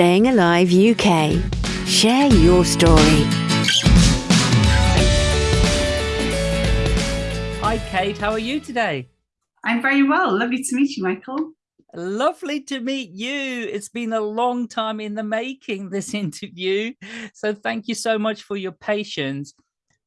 Staying Alive UK. Share your story. Hi, Kate. How are you today? I'm very well. Lovely to meet you, Michael. Lovely to meet you. It's been a long time in the making, this interview. So thank you so much for your patience.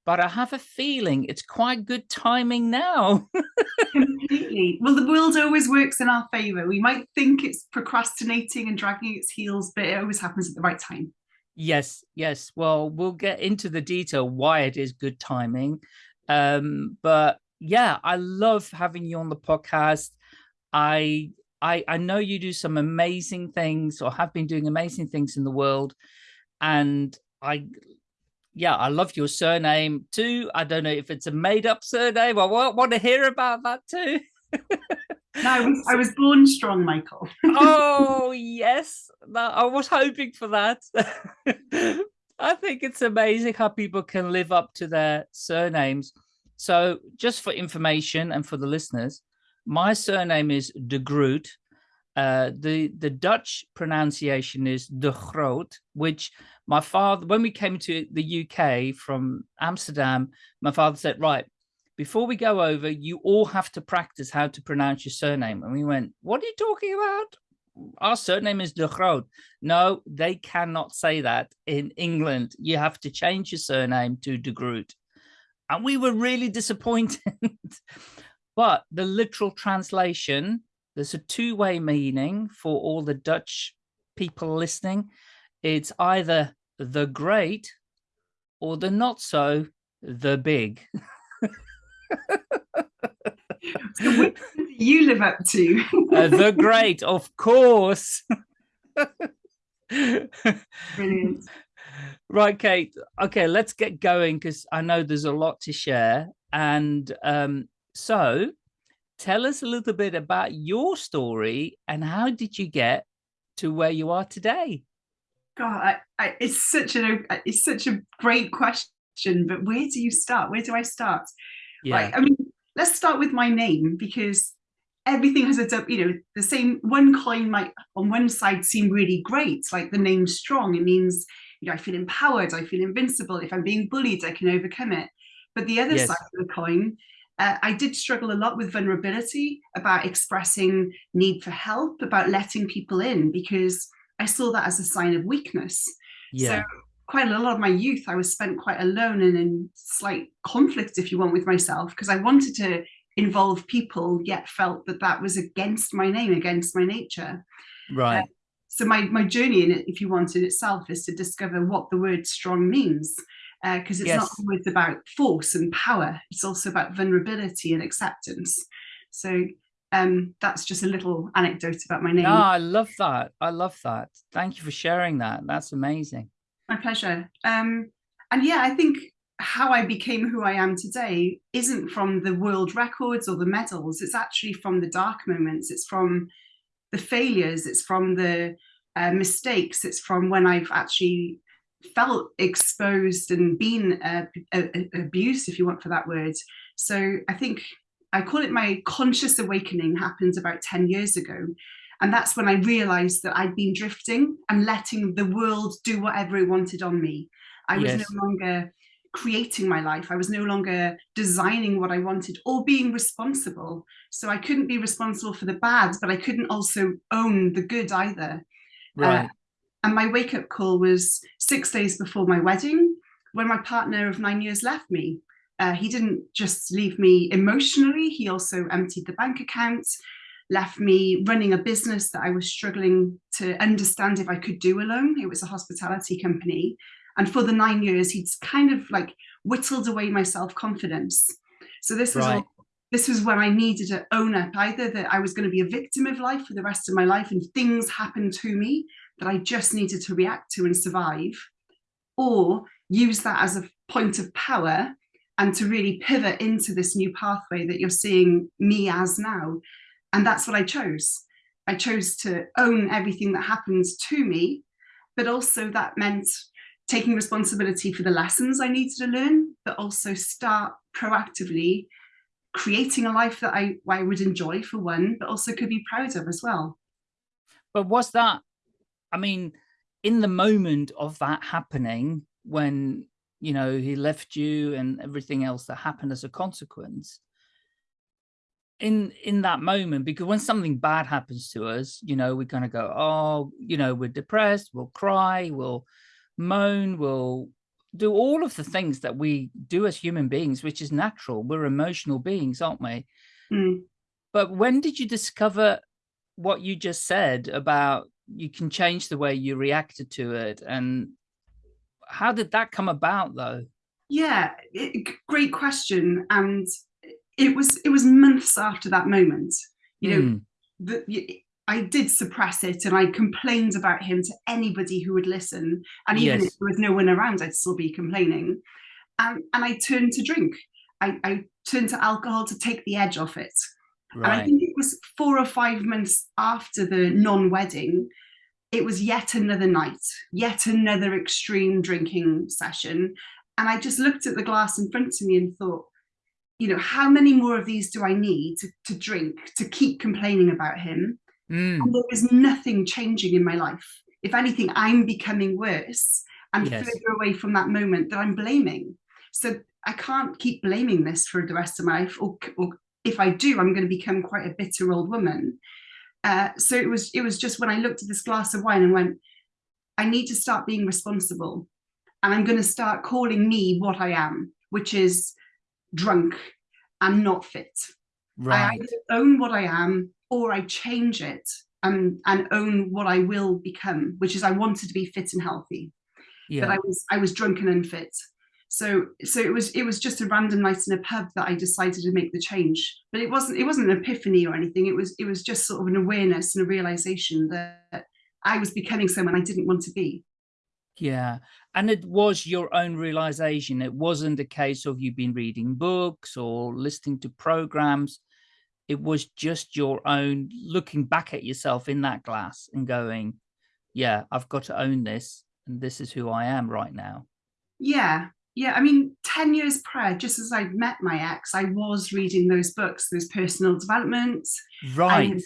But I have a feeling it's quite good timing now. Completely. Well, the world always works in our favor. We might think it's procrastinating and dragging its heels, but it always happens at the right time. Yes, yes. Well, we'll get into the detail why it is good timing. Um, but yeah, I love having you on the podcast. I I, I know you do some amazing things or have been doing amazing things in the world. And I, yeah, I love your surname too. I don't know if it's a made up surname. I want to hear about that too. no, I was, I was born strong, Michael. oh, yes. I was hoping for that. I think it's amazing how people can live up to their surnames. So just for information and for the listeners, my surname is de Groot. Uh, the the Dutch pronunciation is de Groot, which my father, when we came to the UK from Amsterdam, my father said, right, before we go over, you all have to practice how to pronounce your surname. And we went, what are you talking about? Our surname is de Groot. No, they cannot say that in England. You have to change your surname to de Groot. And we were really disappointed. But the literal translation, there's a two-way meaning for all the Dutch people listening. It's either the great or the not so, the big. so which do you live up to? uh, the great, of course. Brilliant. Right, Kate. Okay, let's get going because I know there's a lot to share. And um, so tell us a little bit about your story and how did you get to where you are today? God, I, I, it's such a uh, it's such a great question, but where do you start? Where do I start? Yeah. Right. I mean, let's start with my name because everything has a you know the same one coin might on one side seem really great, like the name strong. It means you know I feel empowered, I feel invincible. If I'm being bullied, I can overcome it. But the other yes. side of the coin uh, I did struggle a lot with vulnerability about expressing need for help, about letting people in, because I saw that as a sign of weakness. Yeah. So quite a lot of my youth, I was spent quite alone and in slight conflict, if you want, with myself, because I wanted to involve people, yet felt that that was against my name, against my nature. Right. Uh, so my, my journey in it, if you want in itself, is to discover what the word strong means because uh, it's yes. not always about force and power. It's also about vulnerability and acceptance. So um, that's just a little anecdote about my name. No, I love that. I love that. Thank you for sharing that. That's amazing. My pleasure. Um, and yeah, I think how I became who I am today isn't from the world records or the medals. It's actually from the dark moments. It's from the failures. It's from the uh, mistakes. It's from when I've actually felt exposed and been uh, abused, if you want for that word. So I think I call it my conscious awakening happened about 10 years ago. And that's when I realized that I'd been drifting and letting the world do whatever it wanted on me. I was yes. no longer creating my life. I was no longer designing what I wanted or being responsible. So I couldn't be responsible for the bad, but I couldn't also own the good either. Right. Uh, and my wake up call was six days before my wedding, when my partner of nine years left me. Uh, he didn't just leave me emotionally, he also emptied the bank account, left me running a business that I was struggling to understand if I could do alone. It was a hospitality company. And for the nine years, he'd kind of like whittled away my self-confidence. So this was right. all, this was when I needed to own up either that I was going to be a victim of life for the rest of my life and things happened to me that I just needed to react to and survive, or use that as a point of power and to really pivot into this new pathway that you're seeing me as now. And that's what I chose. I chose to own everything that happens to me, but also that meant taking responsibility for the lessons I needed to learn, but also start proactively creating a life that I, I would enjoy for one, but also could be proud of as well. But was that I mean, in the moment of that happening, when, you know, he left you and everything else that happened as a consequence, in in that moment because when something bad happens to us you know we're going to go oh you know we're depressed we'll cry we'll moan we'll do all of the things that we do as human beings which is natural we're emotional beings aren't we mm. but when did you discover what you just said about you can change the way you reacted to it. And how did that come about though? Yeah it, great question. And it was it was months after that moment. You know mm. the, I did suppress it and I complained about him to anybody who would listen. And even yes. if there was no one around I'd still be complaining. And and I turned to drink. I, I turned to alcohol to take the edge off it. Right. and I think it was four or five months after the non-wedding it was yet another night yet another extreme drinking session and I just looked at the glass in front of me and thought you know, how many more of these do I need to, to drink to keep complaining about him? Mm. And there is nothing changing in my life. If anything, I'm becoming worse and yes. further away from that moment that I'm blaming. So I can't keep blaming this for the rest of my life. Or, or if I do, I'm going to become quite a bitter old woman. Uh, so it was it was just when I looked at this glass of wine and went, I need to start being responsible. And I'm going to start calling me what I am, which is drunk and not fit. Right. I either own what I am or I change it and, and own what I will become, which is I wanted to be fit and healthy. Yeah. But I was I was drunk and unfit. So so it was it was just a random night in a pub that I decided to make the change. But it wasn't it wasn't an epiphany or anything. It was it was just sort of an awareness and a realization that I was becoming someone I didn't want to be. Yeah. And it was your own realization. It wasn't a case of you've been reading books or listening to programs. It was just your own looking back at yourself in that glass and going, yeah, I've got to own this. And this is who I am right now. Yeah. Yeah. I mean, 10 years prior, just as I met my ex, I was reading those books, those personal developments. Right.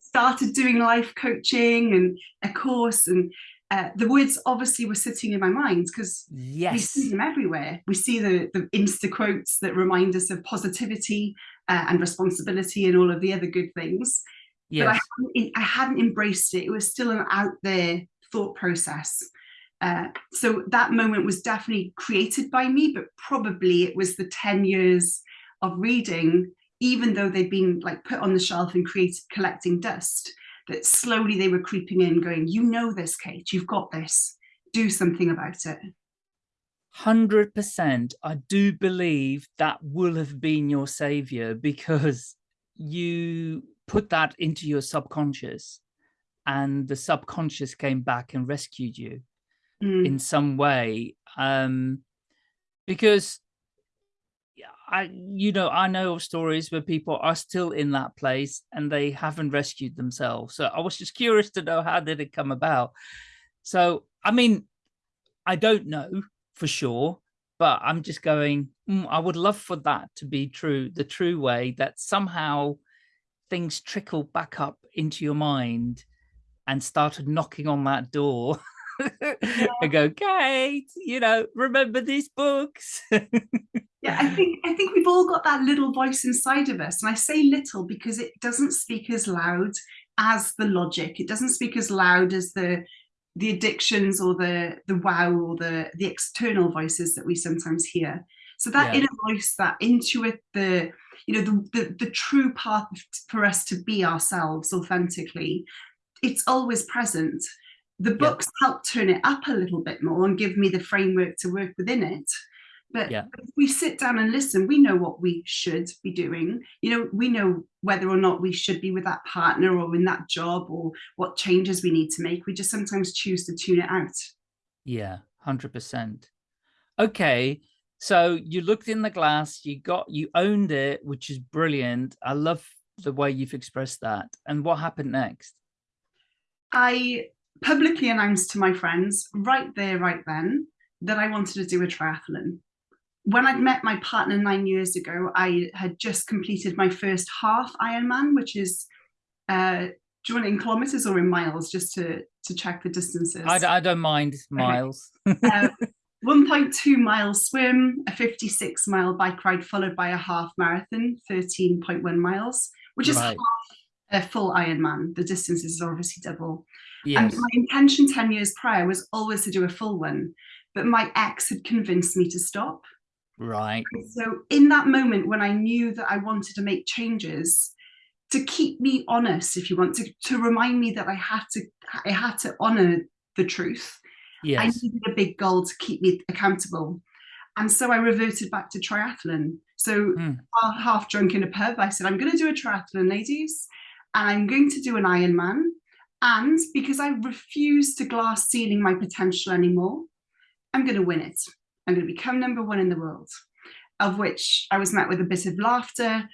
started doing life coaching and a course and uh, the words obviously were sitting in my mind because yes. we see them everywhere. We see the, the Insta quotes that remind us of positivity uh, and responsibility and all of the other good things. Yes. But I hadn't, I hadn't embraced it. It was still an out there thought process. Uh, so that moment was definitely created by me, but probably it was the 10 years of reading, even though they'd been like put on the shelf and created collecting dust that slowly they were creeping in going, you know this, Kate, you've got this, do something about it. 100%. I do believe that will have been your savior because you put that into your subconscious and the subconscious came back and rescued you mm. in some way. Um, because I, you know, I know of stories where people are still in that place and they haven't rescued themselves. So I was just curious to know how did it come about? So, I mean, I don't know for sure, but I'm just going, mm, I would love for that to be true, the true way that somehow things trickle back up into your mind and started knocking on that door yeah. and go, Kate, you know, remember these books. yeah, I think I think we've all got that little voice inside of us. And I say little because it doesn't speak as loud as the logic. It doesn't speak as loud as the the addictions or the the wow or the the external voices that we sometimes hear. So that yeah. inner voice, that intuit, the you know the, the the true path for us to be ourselves authentically, it's always present. The books yeah. help turn it up a little bit more and give me the framework to work within it. But yeah. if we sit down and listen, we know what we should be doing. You know, we know whether or not we should be with that partner or in that job or what changes we need to make. We just sometimes choose to tune it out. Yeah, 100%. Okay. So you looked in the glass, you got, you owned it, which is brilliant. I love the way you've expressed that. And what happened next? I publicly announced to my friends right there, right then, that I wanted to do a triathlon. When I met my partner nine years ago, I had just completed my first half Ironman, which is uh, do you want it in kilometers or in miles just to to check the distances? I, I don't mind miles. uh, 1.2 mile swim, a 56 mile bike ride, followed by a half marathon, 13.1 miles, which is Right. half a full Ironman. The distance is obviously double. Yes. And my intention 10 years prior was always to do a full one, but my ex had convinced me to stop. Right. So in that moment when I knew that I wanted to make changes, to keep me honest, if you want to, to remind me that I had to, I had to honor the truth. Yes. I needed a big goal to keep me accountable. And so I reverted back to triathlon. So hmm. half- half drunk in a pub, I said, I'm going to do a triathlon, ladies, and I'm going to do an Ironman. And because I refuse to glass ceiling my potential anymore, I'm going to win it. I'm going to become number one in the world. Of which I was met with a bit of laughter.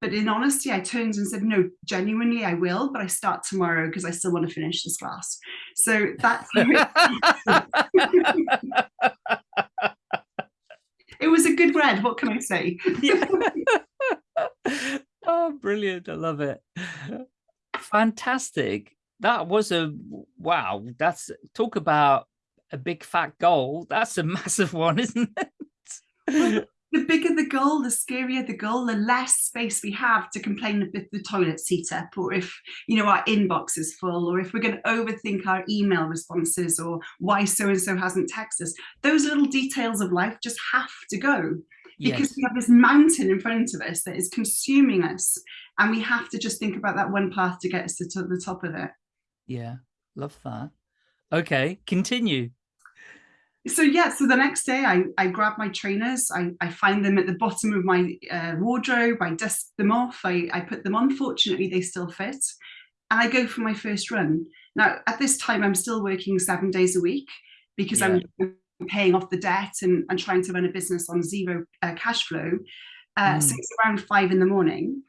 But in honesty, I turned and said, no, genuinely, I will, but I start tomorrow because I still want to finish this class. So that's it was a good read. What can I say? Yeah. oh, brilliant. I love it. Fantastic. That was a wow. That's talk about a big fat goal. That's a massive one, isn't it? The bigger the goal, the scarier the goal, the less space we have to complain if the toilet seat up, or if you know our inbox is full, or if we're going to overthink our email responses, or why so and so hasn't texted us. Those little details of life just have to go because yes. we have this mountain in front of us that is consuming us, and we have to just think about that one path to get us to the top of it. Yeah. Love that. Okay. Continue. so yeah so the next day i i grab my trainers i i find them at the bottom of my uh, wardrobe i dust them off i i put them on fortunately they still fit and i go for my first run now at this time i'm still working seven days a week because i'm paying off the debt and, and trying to run a business on zero uh, cash flow uh, so Mm. it's around five in the morning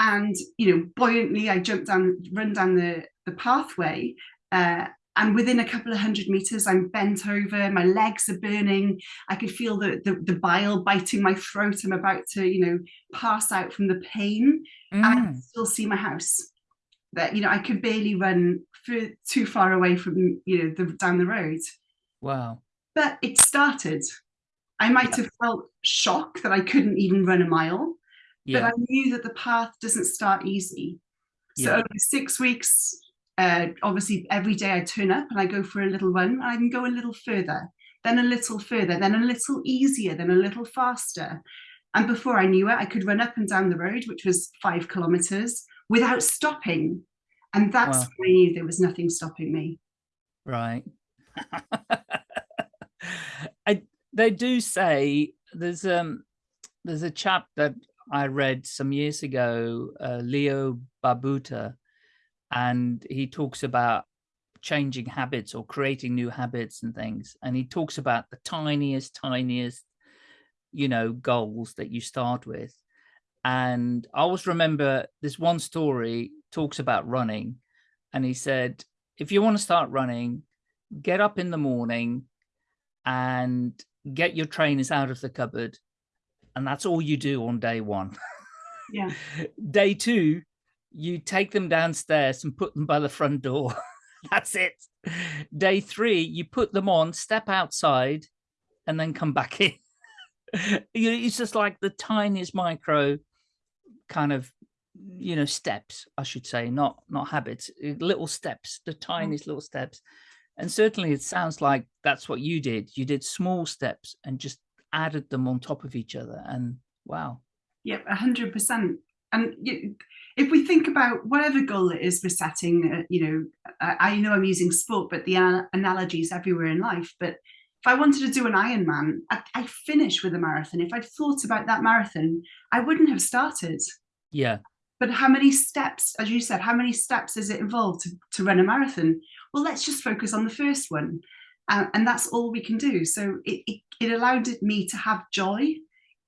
and you know buoyantly i jump down run down the the pathway uh, and within a couple of hundred meters i'm bent over my legs are burning. I could feel the, the the bile biting my throat. I'm about to you know pass out from the pain. And i Mm, can still see my house. That you know i could barely run for too far away from you know the down the road. Wow. but it started. I might have felt shock that i couldn't even run a mile but I knew that the path doesn't start easy. So Yeah. over six weeks, uh, obviously every day I turn up and I go for a little run. I can go a little further, then a little further, then a little easier, then a little faster. And before I knew it, I could run up and down the road, which was five kilometers, without stopping. And that's Wow. when I knew there was nothing stopping me. Right. I, they do say there's um there's a chap that I read some years ago, uh, Leo Babauta, and he talks about changing habits or creating new habits and things. And he talks about the tiniest, tiniest, you know, goals that you start with. And I always remember this one story talks about running. And he said, if you want to start running, get up in the morning and get your trainers out of the cupboard. And that's all you do on day one. Yeah. day two, you take them downstairs and put them by the front door. That's it. Day three, you put them on, step outside, and then come back in. You- it's just like the tiniest micro kind of, you know, steps, I should say, not not habits, uh, little steps, the tiniest little steps. And certainly it sounds like that's what you did. You did small steps and just added them on top of each other. And wow. Yep, a hundred percent. And you, if we think about whatever goal it is we're setting, uh, you know, I, I know I'm using sport, but the ana- analogy is everywhere in life. But if I wanted to do an Ironman, I, I finish with a marathon. If I'd thought about that marathon, I wouldn't have started. Yeah. But how many steps, as you said, how many steps is it involved to, to run a marathon? Well, let's just focus on the first one. Uh, and that's all we can do. So it, it, it allowed me to have joy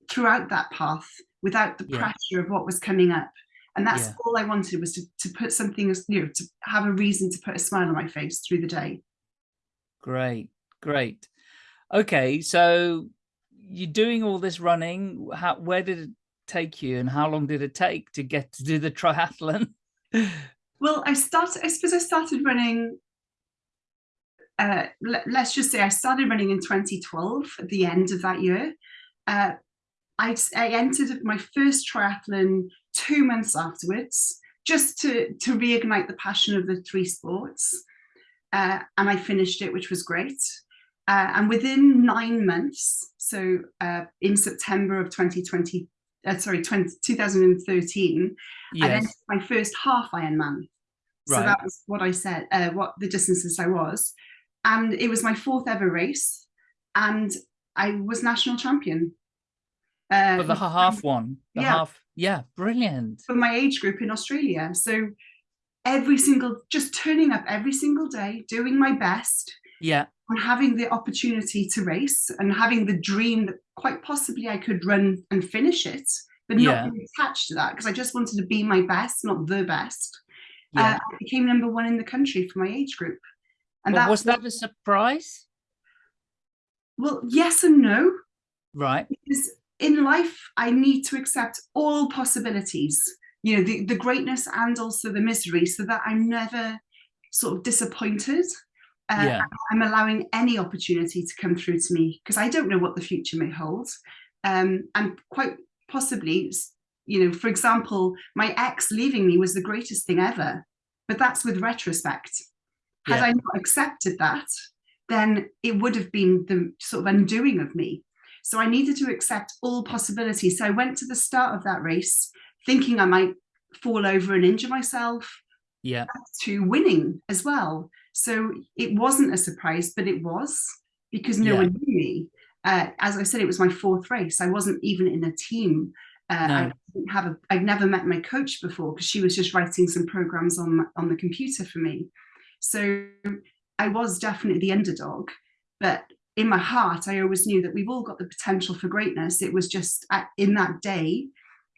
throughout that path without the Yeah. pressure of what was coming up. And that's Yeah. all I wanted was to, to put something, as you know, to have a reason to put a smile on my face through the day. Great, great. Okay, so you're doing all this running. How, where did it take you, and how long did it take to get to do the triathlon? Well, I started, I suppose I started running, uh, let, us just say I started running in 2012 at the end of that year. Uh, I, I entered my first triathlon two months afterwards, just to, to reignite the passion of the three sports. Uh, and I finished it, which was great. Uh, and within nine months, so uh, in September of 2020, uh, sorry, 20, 2013, yes. I entered my first half Ironman. So right. that was what I said, uh, what the distances I was. And it was my fourth ever race. And I was national champion. Uh, for the half one, the yeah. half, yeah, brilliant. For my age group in Australia. So every single, just turning up every single day, doing my best. Yeah. And having the opportunity to race and having the dream that quite possibly I could run and finish it, but not yeah. attached to that because I just wanted to be my best, not the best. Yeah. Uh, I became number one in the country for my age group. And well, that was that a surprise? Well, yes and no. Right. Because in life, I need to accept all possibilities, you know, the, the greatness and also the misery so that I'm never sort of disappointed. Uh, yeah. I'm allowing any opportunity to come through to me because I don't know what the future may hold. Um, and quite possibly you know, for example, my ex leaving me was the greatest thing ever, but that's with retrospect. Had yeah. I not accepted that, then it would have been the sort of undoing of me. So I needed to accept all possibilities. So I went to the start of that race thinking I might fall over and injure myself. Yeah. To winning as well. So it wasn't a surprise, but it was because no yeah. one knew me. Uh, as I said, it was my fourth race. I wasn't even in a team. Uh, no. I didn't have a, I'd never met my coach before because she was just writing some programs on on the computer for me. So I was definitely the underdog, but in my heart, I always knew that we've all got the potential for greatness. It was just at, in that day,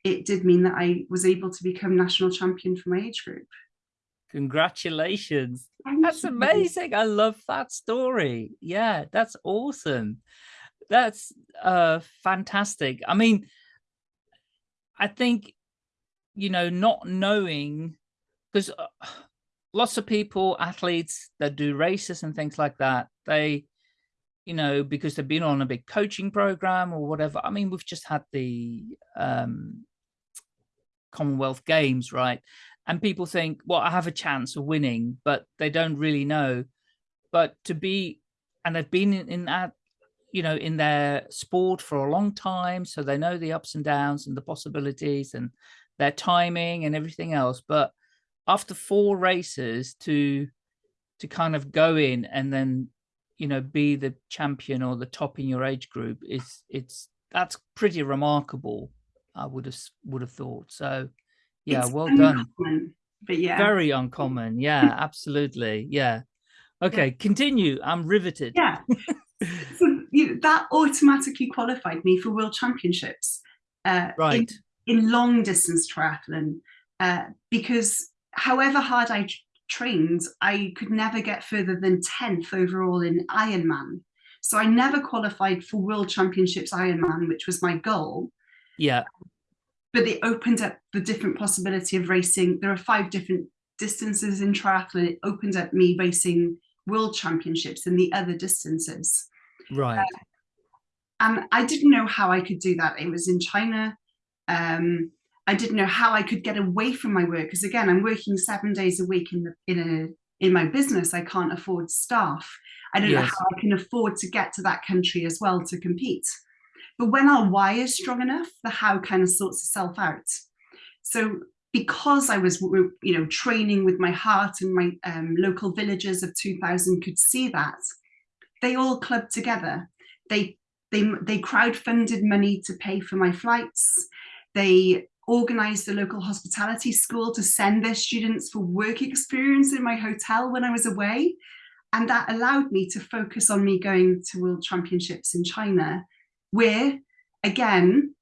it did mean that I was able to become national champion for my age group. Congratulations. Thank that's you. amazing. I love that story. Yeah, that's awesome. That's uh fantastic. I mean, I think, you know, not knowing, because uh, lots of people, athletes that do races and things like that, they, you know, because they've been on a big coaching program or whatever. I mean, we've just had the um, Commonwealth Games, right? And people think, well, I have a chance of winning, but they don't really know. But to be, and they've been in, in that you know, in their sport for a long time. So they know the ups and downs and the possibilities and their timing and everything else. But after four races to, to kind of go in and then, you know, be the champion or the top in your age group is it's, that's pretty remarkable. I would have, would have thought. So yeah, it's well uncommon, done. But yeah, very uncommon. Yeah, absolutely. Yeah. Okay, yeah. continue. I'm riveted. Yeah. so you know, that automatically qualified me for world championships uh, right. in, in long distance triathlon uh, because however hard I trained, I could never get further than 10th overall in Ironman. So I never qualified for world championships Ironman, which was my goal. Yeah. But it opened up the different possibility of racing. There are five different distances in triathlon. It opened up me racing world championships and the other distances. Right. Uh, and I didn't know how I could do that. It was in China. Um, I didn't know how I could get away from my work because again, I'm working seven days a week in the in a in my business. I can't afford staff. I don't yes. know how I can afford to get to that country as well to compete. But when our why is strong enough, the how kind of sorts itself out. So because I was, you know, training with my heart and my um, local villagers of 2000 could see that, they all clubbed together. They, they, they crowdfunded money to pay for my flights. They organized the local hospitality school to send their students for work experience in my hotel when I was away. And that allowed me to focus on me going to world championships in China, where again,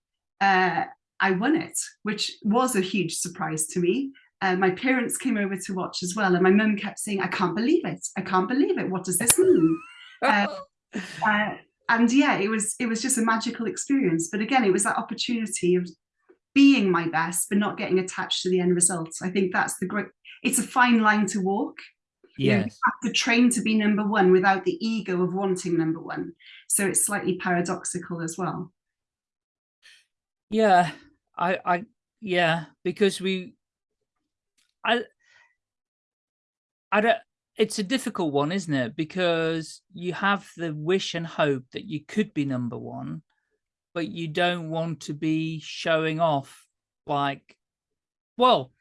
uh, I won it, which was a huge surprise to me. Uh, my parents came over to watch as well, and my mum kept saying, I can't believe it. I can't believe it. What does this mean? uh, uh, and yeah, it was it was just a magical experience. But again, it was that opportunity of being my best, but not getting attached to the end results. I think that's the great, it's a fine line to walk. You know, you have to train to be number one without the ego of wanting number one. So it's slightly paradoxical as well. Yeah, I, I, yeah, because we, I, I don't, it's a difficult one, isn't it? Because you have the wish and hope that you could be number one, but you don't want to be showing off like, well,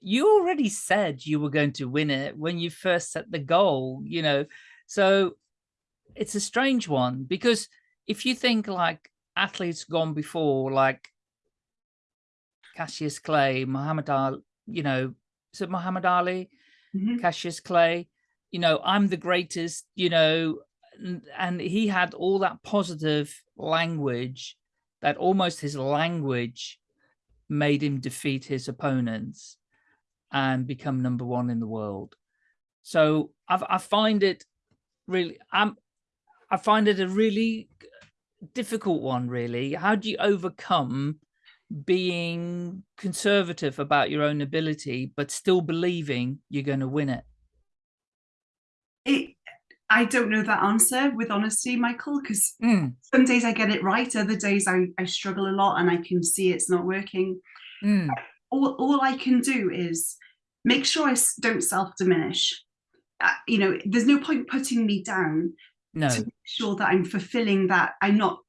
you already said you were going to win it when you first set the goal, you know, so it's a strange one because if you think like athletes gone before, like Cassius Clay, Muhammad Ali, you know, is it Muhammad Ali, Mhm. Cassius Clay, you know, I'm the greatest, you know, and, he had all that positive language that almost his language made him defeat his opponents and become number one in the world. So I've, I find it really, I'm, I find it a really difficult one, really. How do you overcome being conservative about your own ability, but still believing you're going to win it? It, I don't know that answer with honesty, Michael, because Mm, some days I get it right, other days I, I struggle a lot and I can see it's not working. mm, All, all I can do is make sure I don't self-diminish. Uh, you know, there's no point putting me down no, to make sure that I'm fulfilling that I'm not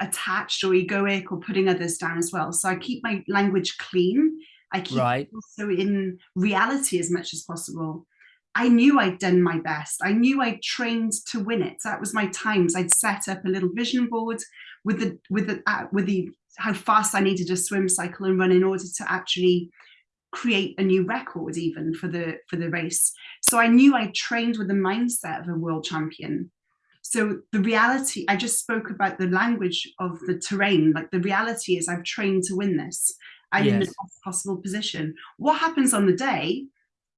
attached or egoic or putting others down as well. So I keep my language clean. I keep right. also in reality as much as possible. I knew I'd done my best. I knew I'd trained to win it. That was my times. I'd set up a little vision board with the with the uh, with the how fast I needed to swim, cycle, and run in order to actually create a new record even for the for the race. So I knew I trained with the mindset of a world champion. So the reality, I just spoke about the language of the terrain. Like the reality is I've trained to win this. I'm in the best possible position. What happens on the day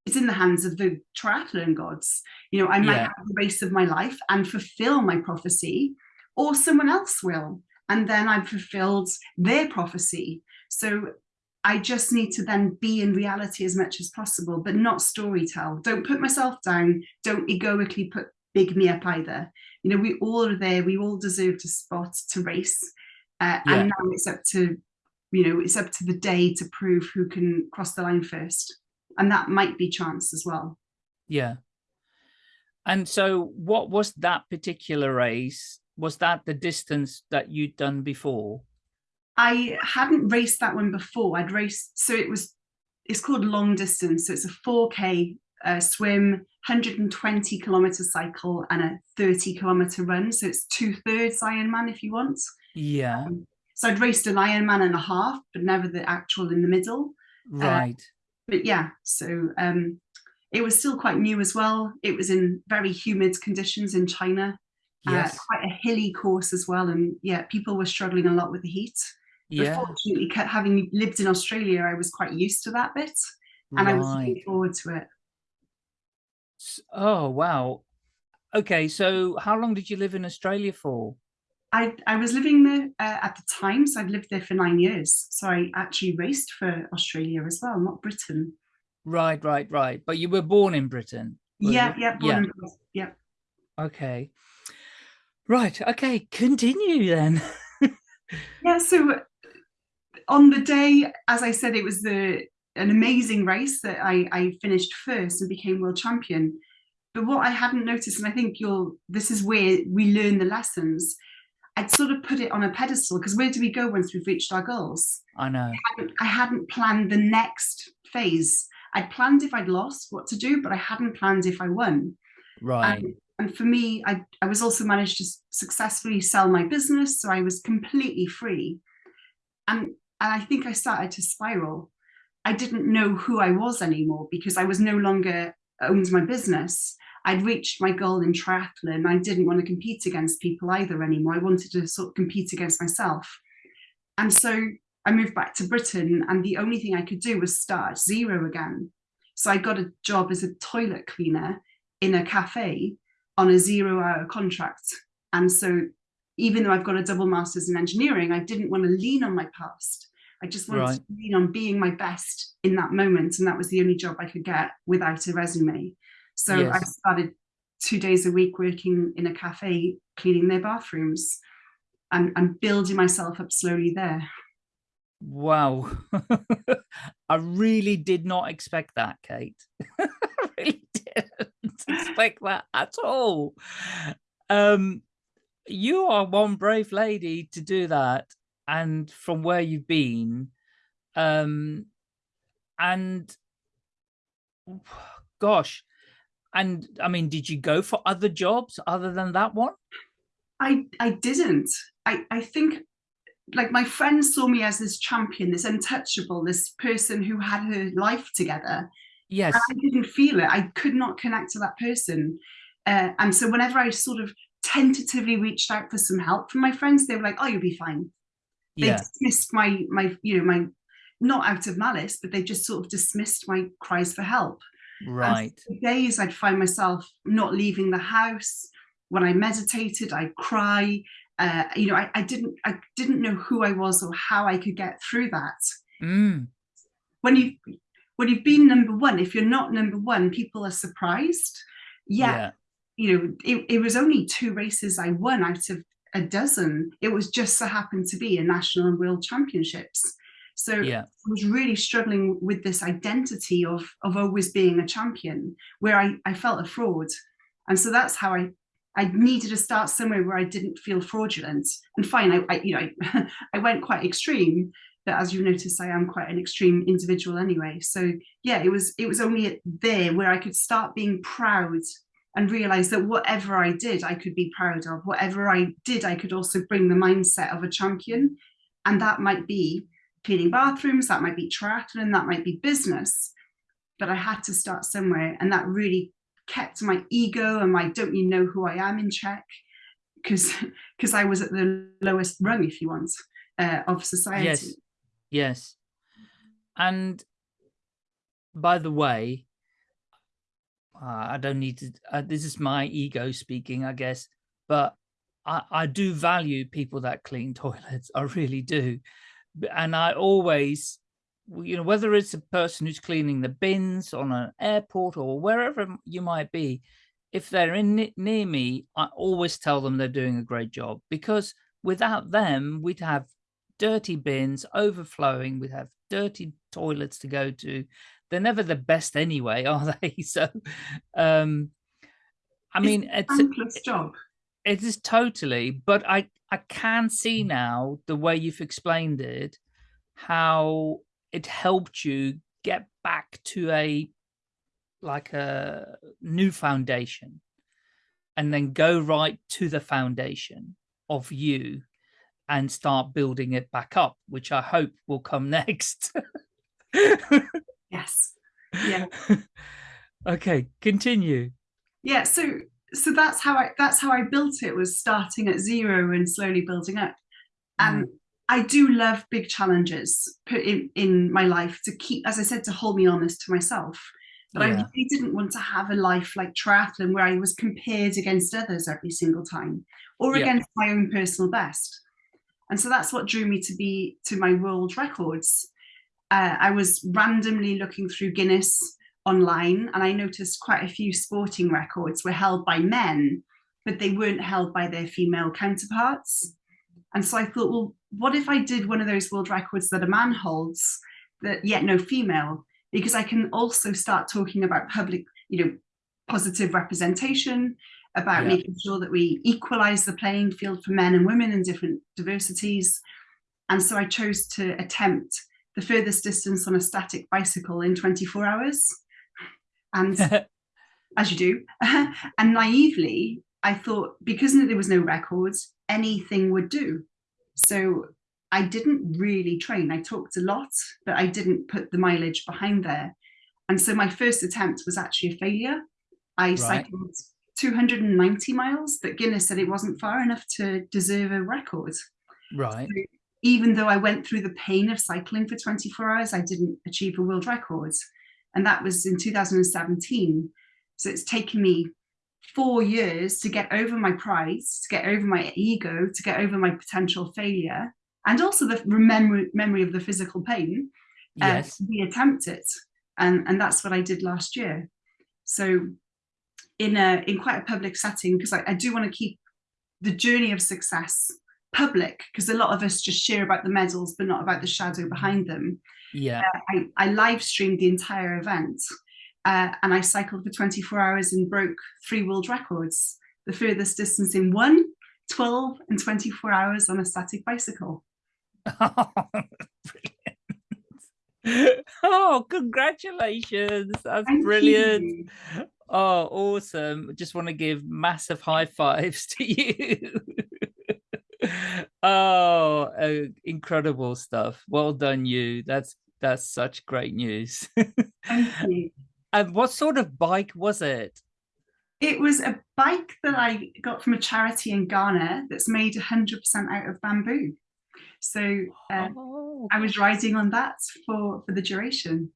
is in the hands of the triathlon gods. You know, I might Yeah. have the race of my life and fulfill my prophecy, or someone else will. And then I've fulfilled their prophecy. So I just need to then be in reality as much as possible, but not storytell. Don't put myself down. Don't egoically put big me up either. You know, we all are there. We all deserve to spot to race. Uh, Yeah. And now it's up to, you know, it's up to the day to prove who can cross the line first. And that might be chance as well. Yeah. And so what was that particular race? Was that the distance that you'd done before? I hadn't raced that one before. I'd raced, so it was, it's called long distance. So it's a 4K uh, swim, 120 kilometer cycle, and a 30 kilometer run. So it's two thirds Ironman if you want. Yeah, So I'd raced an Ironman and a half, but never the actual in the middle. right. But yeah, so um, it was still quite new as well. It was in very humid conditions in China. uh, Yes. quite a hilly course as well. And yeah, people were struggling a lot with the heat. But Yeah. fortunately, having lived in Australia, I was quite used to that bit and I was looking forward to it. Oh, wow. Okay, so how long did you live in Australia for? I, I was living there uh, at the time, so I'd lived there for nine years. So I actually raced for Australia as well, not Britain. Right, right, right. But you were born in Britain. Yeah, yeah, born and yeah. Okay. Right. Okay. Continue then. Yeah, so on the day, as I said, it was the an amazing race that I, I finished first and became world champion. But what I hadn't noticed, and I think you'll this is where we learn the lessons. I'd sort of put it on a pedestal because where do we go once we've reached our goals? I know. hadn't- I hadn't planned the next phase. I'd planned if I'd lost what to do, but I hadn't planned if I won. Right. And, and for me, I, I was also managed to successfully sell my business, so I was completely free. And, and I think I started to spiral. I didn't know who I was anymore because I was no longer owned my business. I'd reached my goal in triathlon. I didn't want to compete against people either anymore. I wanted to sort of compete against myself. And so I moved back to Britain, and the only thing I could do was start zero again. So I got a job as a toilet cleaner in a cafe on a zero hour contract. And so even though I've got a double master's in engineering, I didn't want to lean on my past. I just wanted Right. to lean on being my best in that moment. And that was the only job I could get without a resume. So I started two days a week working in a cafe, cleaning their bathrooms and, and building myself up slowly there. Wow. I really did not expect that, Kate. I really didn't expect that at all. Um, you are one brave lady to do that. And from where you've been, um, and gosh, and I mean, did you go for other jobs other than that one? I, I didn't. I, I think like my friends saw me as this champion, this untouchable, this person who had her life together. Yes. I didn't feel it. I could not connect to that person. Uh, and so whenever I sort of tentatively reached out for some help from my friends, they were like, oh, you'll be fine. They Yeah. dismissed my, my, you know, my, not out of malice, but they just sort of dismissed my cries for help. Right. days I'd find myself not leaving the house. When I meditated, I'd cry. Uh, you know, I, I didn't I didn't know who I was or how I could get through that. Mm. When you when you've been number one, if you're not number one, people are surprised. Yet, Yeah. you know, it, it was only two races I won out of a dozen. It was just so happened to be a national and world championships. So Yeah. I was really struggling with this identity of of always being a champion, where I, I felt a fraud. And so that's how I I needed to start somewhere where I didn't feel fraudulent. And fine, I, I you know I, I went quite extreme, but as you notice, I am quite an extreme individual anyway. So yeah, it was it was only there where I could start being proud and realize that whatever I did, I could be proud of. Whatever I did, I could also bring the mindset of a champion. And that might be cleaning bathrooms, that might be triathlon, that might be business. But I had to start somewhere. And that really kept my ego and my don't you know who I am in check. Because because I was at the lowest rung, if you want, uh, of society. Yes. Yes. And by the way, uh, I don't need to, uh, this is my ego speaking, I guess, but I, I do value people that clean toilets. I really do. And I always, you know, whether it's a person who's cleaning the bins on an airport or wherever you might be, if they're in ne- near me, I always tell them they're doing a great job because without them, we'd have dirty bins overflowing. We'd have dirty toilets to go to. They're never the best anyway, are they? So, um, I mean It's mean, a thankless job. It is totally, but I I can see mm. now the way you've explained it, how it helped you get back to a like a new foundation and then go right to the foundation of you and start building it back up, which I hope will come next. Yes. Yeah. okay, continue. yeah so so that's how i that's how i built it was starting at zero and slowly building up. And i do love big challenges put in in my life to keep as i said to hold me honest to myself. But i really didn't want to have a life like triathlon where i was compared against others every single time or Yeah. against my own personal best. And so that's what drew me to be to my world records. Uh, i was randomly looking through guinness online and I noticed quite a few sporting records were held by men, but they weren't held by their female counterparts. And so I thought, well, what if I did one of those world records that a man holds, that yet no female? Because I can also start talking about public, you know, positive representation, about Yeah. making sure that we equalize the playing field for men and women and different diversities. And so I chose to attempt the furthest distance on a static bicycle in 24 hours. And as you do. and naively, I thought because there was no records, anything would do. So I didn't really train. I talked a lot, but I didn't put the mileage behind there. And so my first attempt was actually a failure. I cycled 290 miles, but Guinness said it wasn't far enough to deserve a record. right. Even though I went through the pain of cycling for 24 hours, I didn't achieve a world record. And that was in 2017. So it's taken me four years to get over my pride, to get over my ego, to get over my potential failure. and also the memory memory of the physical pain uh, Yes. we attempt it and and that's what i did last year so in a in quite a public setting because I, I do want to keep the journey of success public because a lot of us just share about the medals but not about the shadow behind them Yeah. I, I live streamed the entire event uh, and I cycled for 24 hours and broke three world records. The furthest distance in one, 12 and 24 hours on a static bicycle. Brilliant. Oh, congratulations. That's Thank brilliant. you. Oh, awesome. Just want to give massive high fives to you. Oh, uh, incredible stuff. Well done, you. That's that's such great news. Thank you. and what sort of bike was it? It was a bike that I got from a charity in Ghana that's made 100% out of bamboo. So uh, oh, I was riding on that for, for the duration.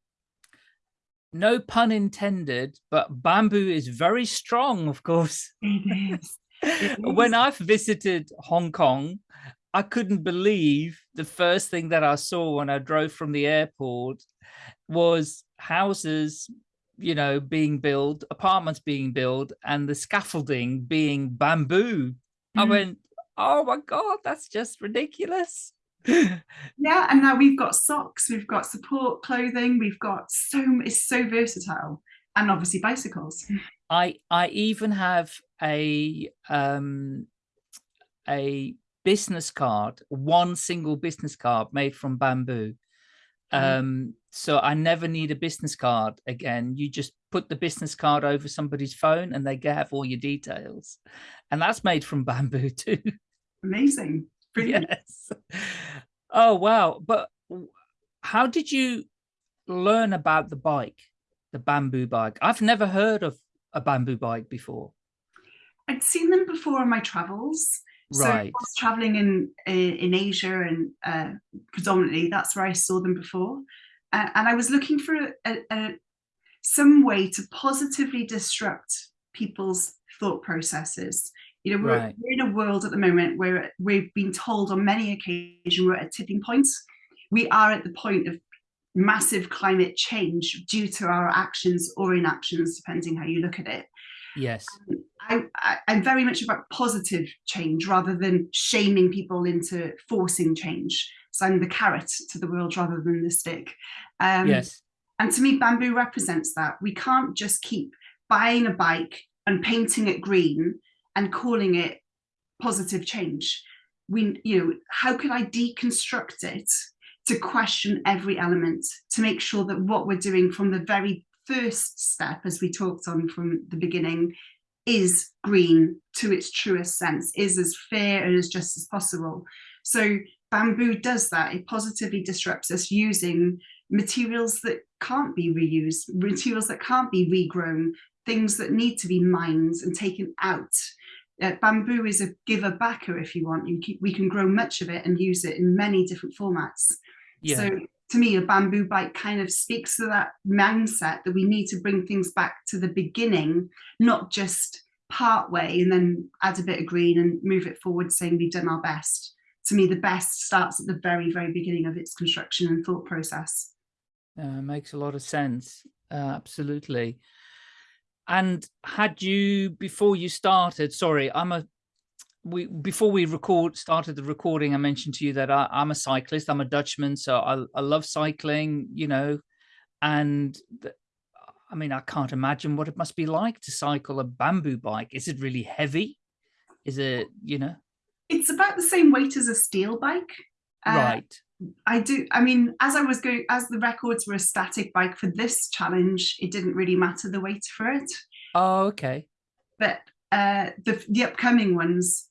no pun intended, but bamboo is very strong, of course. It is. When. I've visited Hong Kong, I couldn't believe the first thing that I saw when I drove from the airport was houses, you know, being built, apartments being built, and the scaffolding being bamboo. I Mhm. went, oh my God, that's just ridiculous. Yeah, and now we've got socks, we've got support clothing, we've got so it's so versatile, and obviously bicycles. I I even have a um a business card, one single business card made from bamboo. Wow. Um so I never need a business card again. You just put the business card over somebody's phone and they have all your details. And that's made from bamboo too. Amazing, brilliant. yes. Oh wow. But how did you learn about the bike, the bamboo bike? I've never heard of a bamboo bike before. I'd seen them before on my travels. So I was traveling in in Asia and uh, predominantly that's where I saw them before, uh, and I was looking for a, a, a, some way to positively disrupt people's thought processes. You know, we're, Right. we're in a world at the moment where we've been told on many occasions we're at a tipping point. We are at the point of massive climate change due to our actions or inactions, depending how you look at it. Yes. I, I, I'm very much about positive change rather than shaming people into forcing change. So I'm the carrot to the world rather than the stick. Um, yes. And to me, bamboo represents that. We can't just keep buying a bike and painting it green and calling it positive change. We, you know, how can I deconstruct it to question every element to make sure that what we're doing from the very first step, as we talked on from the beginning, is green to its truest sense, is as fair and as just as possible. So bamboo does that. It positively disrupts us using materials that can't be reused, materials that can't be regrown, things that need to be mined and taken out. Uh, bamboo is a giver backer, if you want. You keep, we can grow much of it and use it in many different formats. Yeah. So to me, a bamboo bike kind of speaks to that mindset that we need to bring things back to the beginning, not just part way and then add a bit of green and move it forward saying we've done our best. To me, the best starts at the very, very beginning of its construction and thought process. Uh, makes a lot of sense. Uh, absolutely. And had you before you started? Sorry, I'm a. We before we record started the recording. I mentioned to you that I, I'm a cyclist. I'm a Dutchman, so I, I love cycling. You know, and the, I mean, I can't imagine what it must be like to cycle a bamboo bike. Is it really heavy? Is it you know? It's about the same weight as a steel bike. Uh, right. I do. I mean, as I was going, as the records were a static bike for this challenge, it didn't really matter the weight for it. Oh, okay. But uh, the the upcoming ones,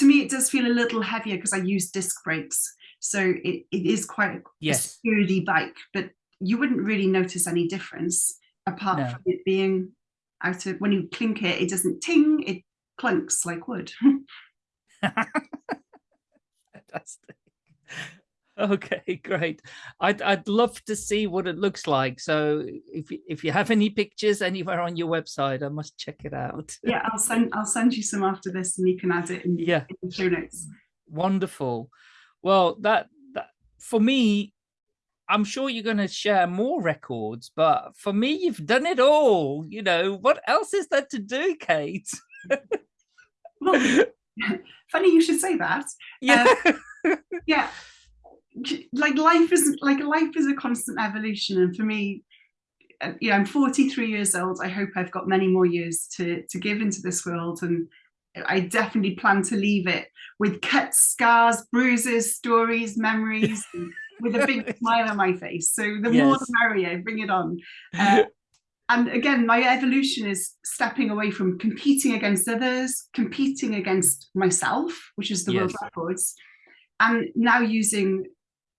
to me it does feel a little heavier because I use disc brakes, so it, it is quite a Yes. sturdy bike. But you wouldn't really notice any difference apart No. from it being out of when you clink it, it doesn't ting, it clunks like wood. Fantastic. Okay, great. I'd I'd love to see what it looks like. So if you- if you have any pictures anywhere on your website, I must check it out. yeah, I'll send I'll send you some after this, and you can add it in, Yeah, in the show notes. wonderful. Well, that, that for me, I'm sure you're going to share more records, but for me, you've done it all. You know, what else is there to do, Kate? well, funny you should say that. Yeah. Uh, yeah. Like life is like life is a constant evolution. And for me, uh, you know, I'm 43 years old. I hope I've got many more years to to give into this world. And I definitely plan to leave it with cuts, scars, bruises, stories, memories, with a big smile on my face. So the yes. more the merrier, bring it on. Uh, and again, my evolution is stepping away from competing against others, competing against myself, which is the yes. world records, and now using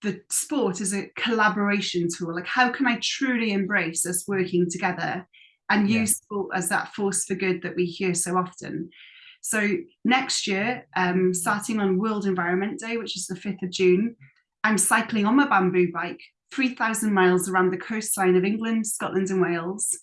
the sport is a collaboration tool. Like, how can I truly embrace us working together and yeah. use sport as that force for good that we hear so often? So next year, um, starting on World Environment Day, which is the 5th of June, I'm cycling on my bamboo bike 3,000 miles around the coastline of England, Scotland and Wales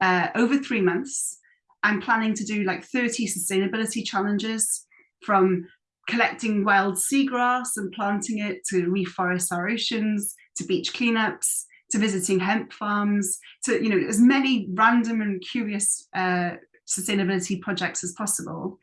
uh, over three months. I'm planning to do like 30 sustainability challenges from collecting wild seagrass and planting it to reforest our oceans, to beach cleanups, to visiting hemp farms, to you know as many random and curious uh, sustainability projects as possible.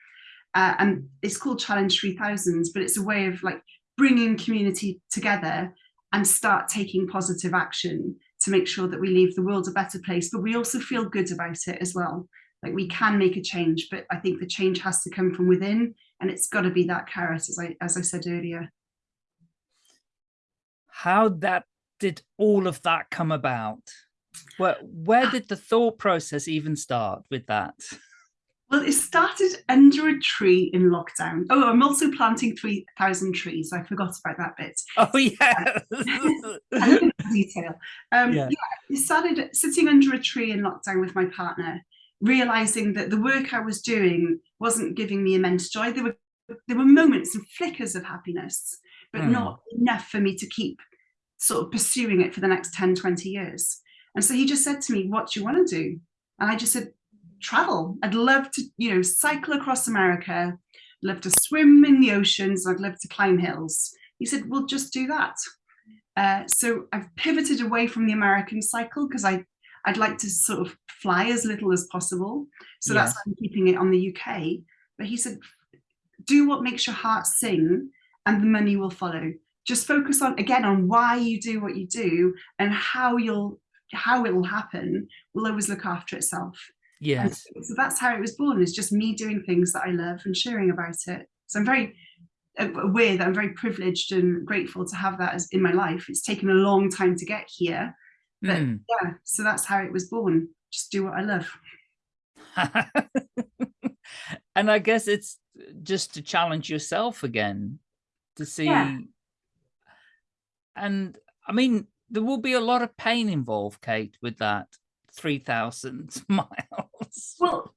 Uh, and it's called Challenge 3000, but it's a way of like bringing community together and start taking positive action to make sure that we leave the world a better place, but we also feel good about it as well. Like we can make a change, but I think the change has to come from within and it's got to be that carrot, as I, as I said earlier. How that did all of that come about? Where, where did the thought process even start with that? Well, it started under a tree in lockdown. Oh, I'm also planting 3,000 trees. I forgot about that bit. Oh, yeah. detail. Um, yeah. yeah, it started sitting under a tree in lockdown with my partner, realizing that the work I was doing wasn't giving me immense joy. There were there were moments and flickers of happiness, but mm. not enough for me to keep sort of pursuing it for the next 10, 20 years. And so he just said to me, what do you want to do? And I just said, travel. I'd love to, you know, cycle across America, love to swim in the oceans, I'd love to climb hills. He said, well, just do that. Uh, so I've pivoted away from the American cycle because I, I'd like to sort of fly as little as possible. So that's why I'm keeping it on the UK. But he said, do what makes your heart sing and the money will follow. Just focus on, again, on why you do what you do and how you'll, how it will happen will always look after itself. Yes. So, so that's how it was born, is just me doing things that I love and sharing about it. So I'm very uh, aware that I'm very privileged and grateful to have that as in my life. It's taken a long time to get here. But mm. yeah, so that's how it was born. Just do what I love. and I guess it's just to challenge yourself again to see. Yeah. And I mean, there will be a lot of pain involved, Kate, with that. 3,000 miles. Well,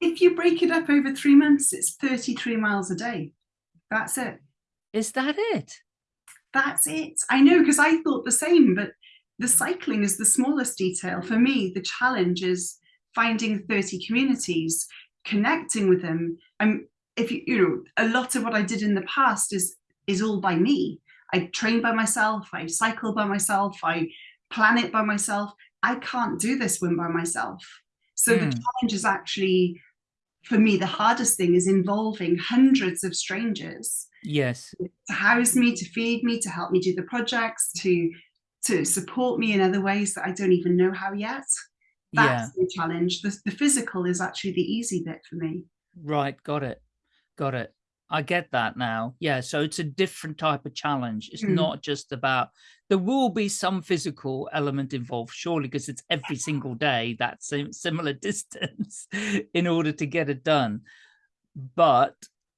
if you break it up over three months, it's 33 miles a day. That's it. Is that it? That's it. I know, because I thought the same, but the cycling is the smallest detail. For me, the challenge is finding 30 communities, connecting with them. And if you, you know, a lot of what I did in the past is is all by me. I train by myself, I cycle by myself, I plan it by myself. I can't do this one by myself. So mm. the hmm. challenge is actually, for me, the hardest thing is involving hundreds of strangers. Yes. To house me, to feed me, to help me do the projects, to to support me in other ways that I don't even know how yet. That's yeah. the challenge. The, the physical is actually the easy bit for me. Right, got it. Got it. I get that now. Yeah, so it's a different type of challenge. It's mm. not just about, there will be some physical element involved, surely, because it's every single day that same similar distance in order to get it done. But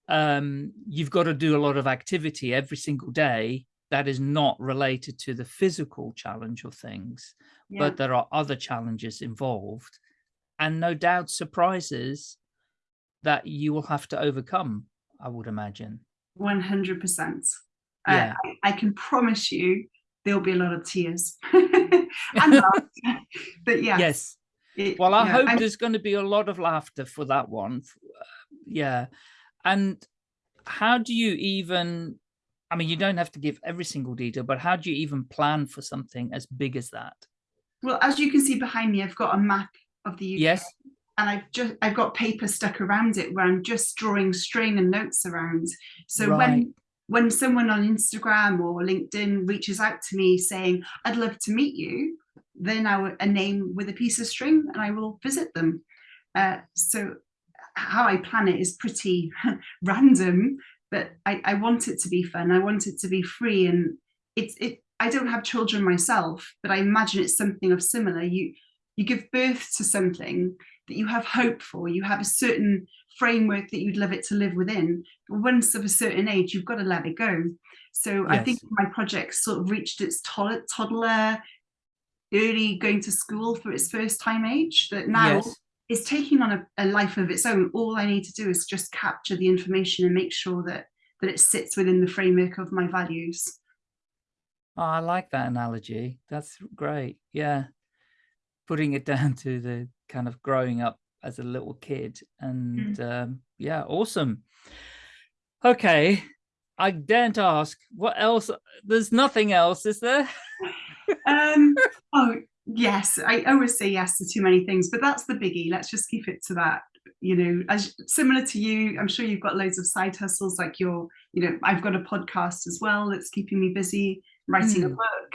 um, you've got to do a lot of activity every single day that is not related to the physical challenge of things, yeah. but there are other challenges involved and no doubt surprises that you will have to overcome I would imagine. 100%. Uh, yeah. Uh, I, I, can promise you there'll be a lot of tears. and but yeah. Yes. It, well, I hope there's going to be a lot of laughter for that one. Yeah. And how do you even I mean, you don't have to give every single detail, but how do you even plan for something as big as that? Well, as you can see behind me, I've got a map of the UK. Yes. And I've just I've got paper stuck around it where I'm just drawing string and notes around. So Right. when when someone on Instagram or LinkedIn reaches out to me saying, I'd love to meet you, they're now a name with a piece of string and I will visit them. Uh, so how I plan it is pretty random, but I, I want it to be fun. I want it to be free and it's it I don't have children myself, but I imagine it's something of similar. You you give birth to something that you have hope for, you have a certain framework that you'd love it to live within. But once of a certain age, you've got to let it go. So I think my project sort of reached its tod- toddler, early going to school for its first time age, that now Yes. It's taking on a, a life of its own. All I need to do is just capture the information and make sure that that it sits within the framework of my values. Oh, I like that analogy. That's great. Yeah. Putting it down to the kind of growing up as a little kid. And um, yeah, awesome. Okay. I daren't ask what else. There's nothing else, is there? um yes i always say yes to too many things but that's the biggie. Let's just keep it to that you know as similar to you i'm sure you've got loads of side hustles like your you know i've got a podcast as well that's keeping me busy writing a Mm. book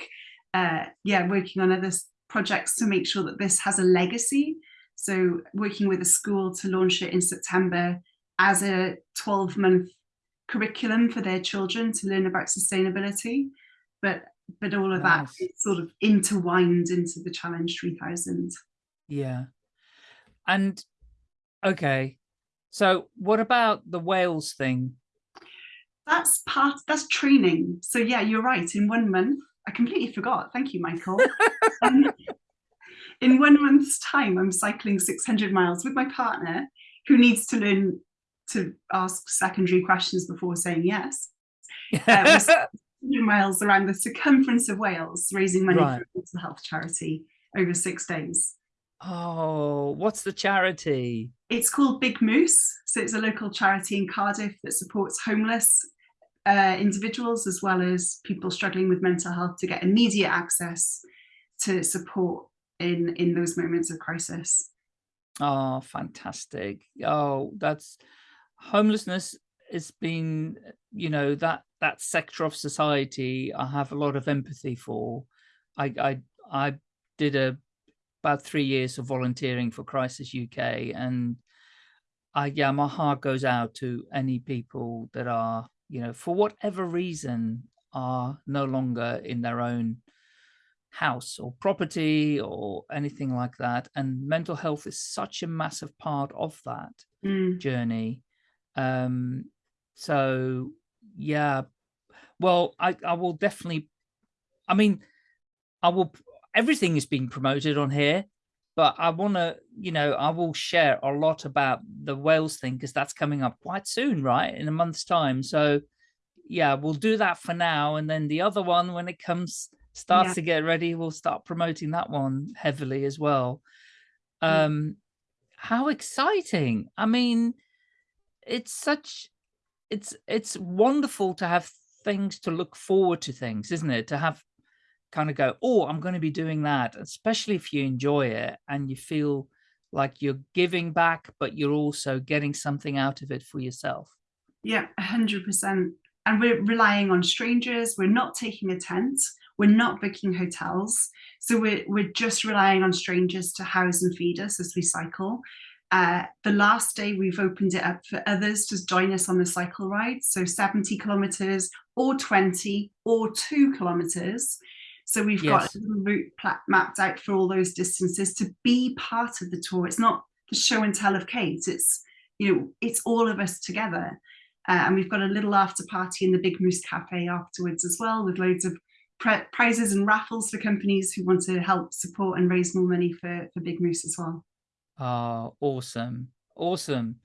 uh yeah working on other projects to make sure that this has a legacy. So working with a school to launch it in september as a 12 month curriculum for their children to learn about sustainability. But but all of that Nice. is sort of intertwined into the challenge 3000 Yeah. And okay. So what about the Wales thing? that's part that's training so yeah you're right in one month i completely forgot thank you michael Um, in one month's time i'm cycling 600 miles with my partner who needs to learn to ask secondary questions before saying yes 100 miles around the circumference of wales raising money Right. for a mental health charity over six days oh, what's the charity? It's called Big Moose. So it's a local charity in Cardiff that supports homeless uh, individuals as well as people struggling with mental health to get immediate access to support in, in those moments of crisis. Oh, fantastic. Oh, that's homelessness has been, you know, that that sector of society I have a lot of empathy for. I I I did a about three years of volunteering for Crisis UK and I yeah, my heart goes out to any people that are, you know, for whatever reason are no longer in their own house or property or anything like that. And mental health is such a massive part of that Mm. journey. Um, so yeah, well, I, I will definitely, I mean, I will, everything is being promoted on here, but I want to, you know, I will share a lot about the Wales thing because that's coming up quite soon, right? In a month's time. So yeah, we'll do that for now. And then the other one, when it comes, starts Yeah. to get ready, we'll start promoting that one heavily as well. Mm. Um, how exciting. I mean, it's such, it's, it's wonderful to have things to look forward to things, isn't it? To have kind of go, oh, I'm going to be doing that, especially if you enjoy it and you feel like you're giving back, but you're also getting something out of it for yourself. Yeah, 100%. And we're relying on strangers. We're not taking a tent. We're not booking hotels. So we're, we're just relying on strangers to house and feed us as we cycle. Uh, the last day we've opened it up for others to join us on the cycle ride. So 70 kilometers or 20 or two kilometers. So we've got Yes. a little route mapped out for all those distances to be part of the tour. It's not the show and tell of Kate. It's, you know, it's all of us together. Uh, and we've got a little after party in the Big Moose Cafe afterwards as well, with loads of prizes and raffles for companies who want to help support and raise more money for, for Big Moose as well. Oh, awesome. Awesome.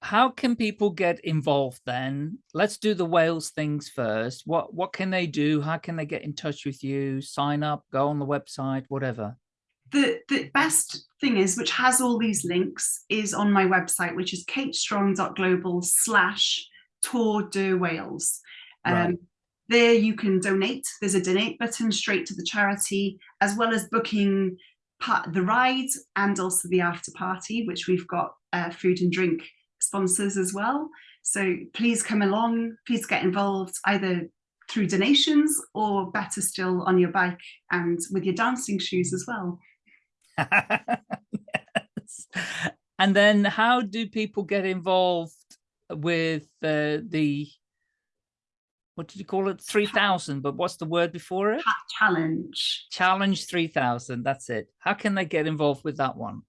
How can people get involved then? Let's do the Wales things first. What what can they do? How can they get in touch with you? Sign up, go on the website, whatever. The, the best thing is, which has all these links, is on my website, which is katestrong.global slash Tour de Wales. Um, Right. There you can donate. There's a donate button straight to the charity, as well as booking part the ride and also the after party, which we've got uh, food and drink sponsors as well. So please come along, please get involved either through donations or better still on your bike and with your dancing shoes as well. yes. And then how do people get involved with uh, the, what did you call it? 3000, but what's the word before it? Challenge. Challenge 3000. That's it. How can they get involved with that one?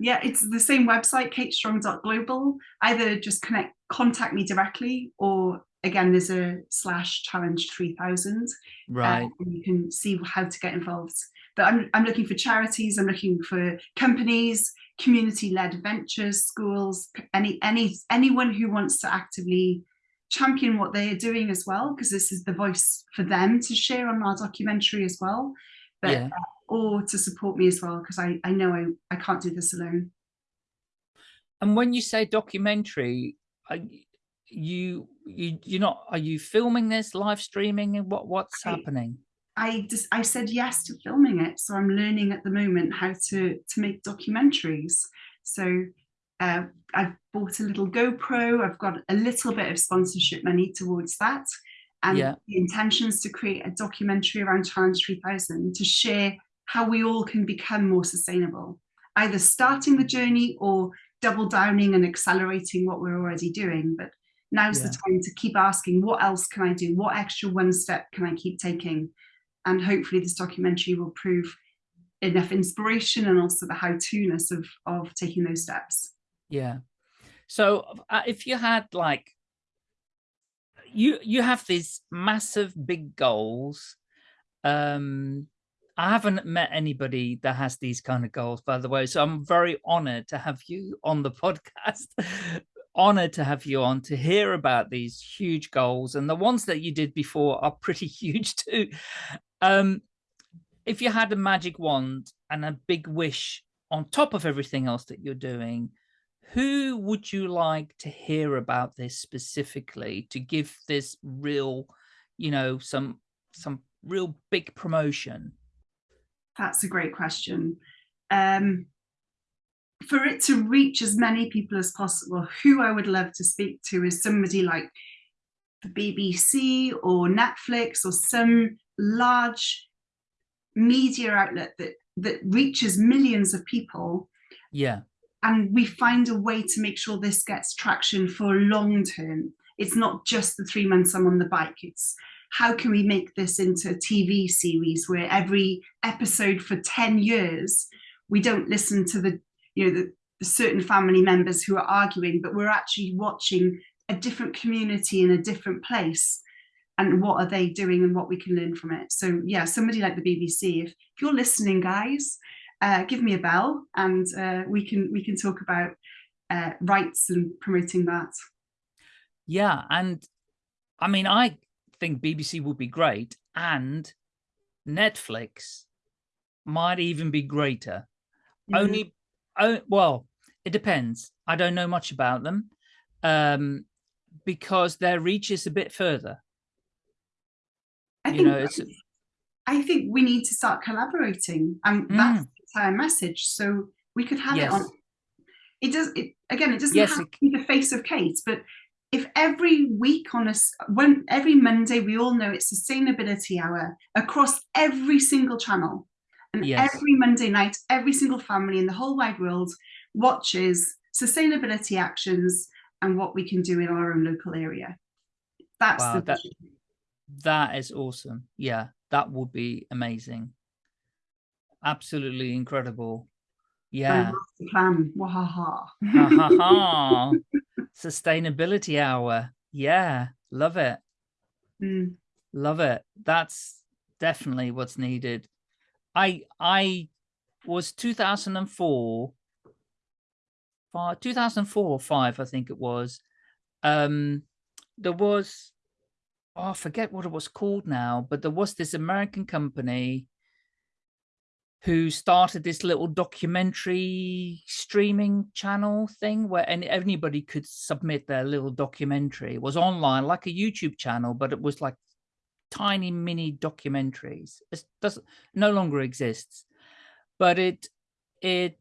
Yeah, it's the same website, katestrong.global. Either just connect, contact me directly, or again, there's a slash challenge 3000. Right. uh, and you can see how to get involved. But I'm, I'm looking for charities, I'm looking for companies, community-led ventures, schools, any any anyone who wants to actively champion what they are doing as well, because this is the voice for them to share on our documentary as well. But Yeah. uh, or to support me as well, because I, I know I, I can't do this alone. And when you say documentary, y- you you you're not are you filming this live streaming and what what's I- happening? I just I said yes to filming it, so I'm learning at the moment how to to make documentaries. So uh, I've bought a little GoPro. I've got a little bit of sponsorship money towards that, and Yeah. the intention is to create a documentary around Challenge 3000 to share how we all can become more sustainable, either starting the journey or double downing and accelerating what we're already doing. But now's the time to keep asking, what else can I do? What extra one step can I keep taking? and hopefully this documentary will prove enough inspiration and also the how-to-ness of of taking those steps Yeah. So uh, if you had like you you have these massive big goals. Um I haven't met anybody that has these kind of goals, by the way. So I'm very honored to have you on the podcast. honored to have you on to hear about these huge goals. And the ones that you did before are pretty huge too. Um, if you had a magic wand and a big wish on top of everything else that you're doing, who would you like to hear about this specifically to give this real, you know, some some real big promotion? that's a great question. Um for it to reach as many people as possible who i would love to speak to is somebody like the bbc or netflix or some large media outlet that that reaches millions of people. Yeah, and we find a way to make sure this gets traction for long term. It's not just the three months I'm on the bike. It's how can we make this into a TV series where every episode for 10 years, we don't listen to the, you know, the, the certain family members who are arguing, but we're actually watching a different community in a different place and what are they doing and what we can learn from it. So yeah, somebody like the BBC, if, if you're listening, guys, uh, give me a bell and uh, we can we can talk about uh, rights and promoting that. yeah, and I mean, I think BBC would be great, and Netflix might even be greater. Mhm. Only, oh, well, it depends. I don't know much about them, um, because their reach is a bit further. I You think know, it's I think we need to start collaborating, and that's the entire message. So we could have it on. It does. It again. It doesn't Yes, have to be the face of Kate, but if every week on us when every Monday we all know it's sustainability hour across every single channel, and Yes. every Monday night, every single family in the whole wide world watches sustainability actions and what we can do in our own local area. That's Wow, the that- that is awesome. Yeah, that would be amazing. Absolutely incredible. Yeah. plan. Wahaha. ha ha ha. Sustainability hour. Yeah, love it. Mm. Love it. That's definitely what's needed. I I was 2004 five, 2004 or 5 I think it was. Um there was oh I forget what it was called now, but there was this American company who started this little documentary streaming channel thing where any, anybody could submit their little documentary. It was online, like a YouTube channel, but it was like tiny mini documentaries. It doesn't no longer exists, but it it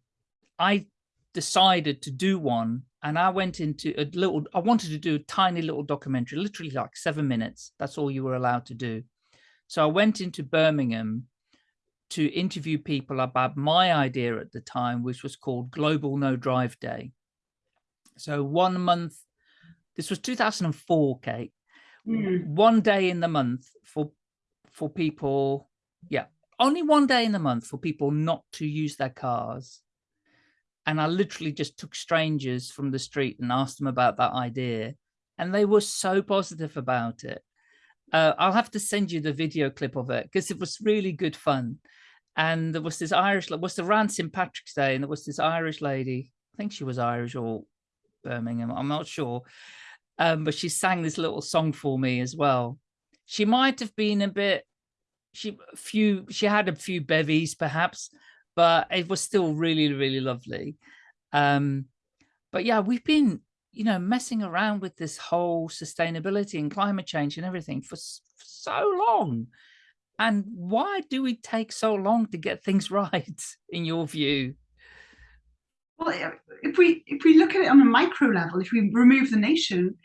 I decided to do one and I went into a little, I wanted to do a tiny little documentary, literally like seven minutes. That's all you were allowed to do. So I went into Birmingham to interview people about my idea at the time, which was called Global No Drive Day. So one month, this was 2004, Kate, mm. one day in the month for, for people, yeah, only one day in the month for people not to use their cars. And I literally just took strangers from the street and asked them about that idea. And they were so positive about it. Uh, I'll have to send you the video clip of it because it was really good fun. And there was this Irish, was the around St. Patrick's Day, and there was this Irish lady, I think she was Irish or Birmingham, I'm not sure. Um, but she sang this little song for me as well. She might have been a bit, she few, she had a few bevies perhaps, but it was still really, really lovely. Um, but yeah, we've been you know, messing around with this whole sustainability and climate change and everything for, for so long. And why do we take so long to get things right, in your view? Well, eh, if we if we look at it on a micro level, if we remove the nation,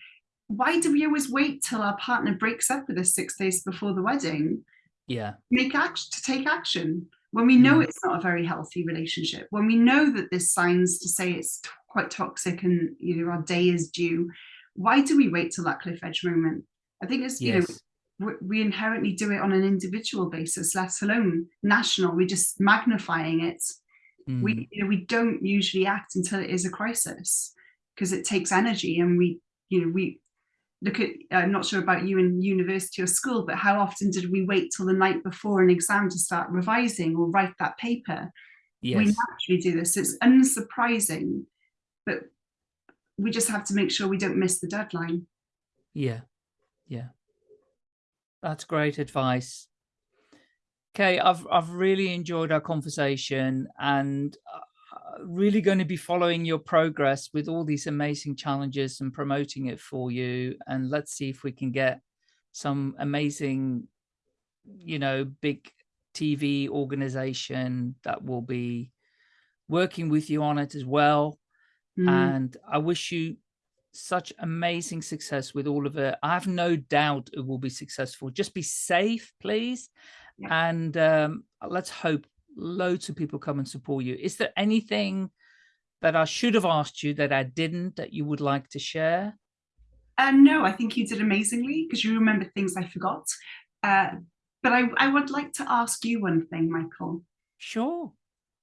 why do we always wait till our partner breaks up with us six days before the wedding? Yeah. Make action to take action when we know mm. it's not a very healthy relationship, when we know that there's signs to say it's quite toxic and you know our day is due why do we wait till that cliff edge moment i think it's you yes. know we inherently do it on an individual basis let alone national we're just magnifying it mm. we you know we don't usually act until it is a crisis because it takes energy and we you know we look at i'm not sure about you in university or school but how often did we wait till the night before an exam to start revising or write that paper yes. we naturally do this it's unsurprising but we just have to make sure we don't miss the deadline. Yeah, yeah. That's great advice. Okay, I've I've really enjoyed our conversation and uh, really going to be following your progress with all these amazing challenges and promoting it for you. And let's see if we can get some amazing, you know, big TV organization that will be working with you on it as well. Mm. And I wish you such amazing success with all of it. I have no doubt it will be successful. Just be safe, please. Yeah. And um, let's hope loads of people come and support you. Is there anything that I should have asked you that I didn't that you would like to share? Uh, no, I think you did amazingly because you remember things I forgot. Uh, but I, I would like to ask you one thing, Michael. Sure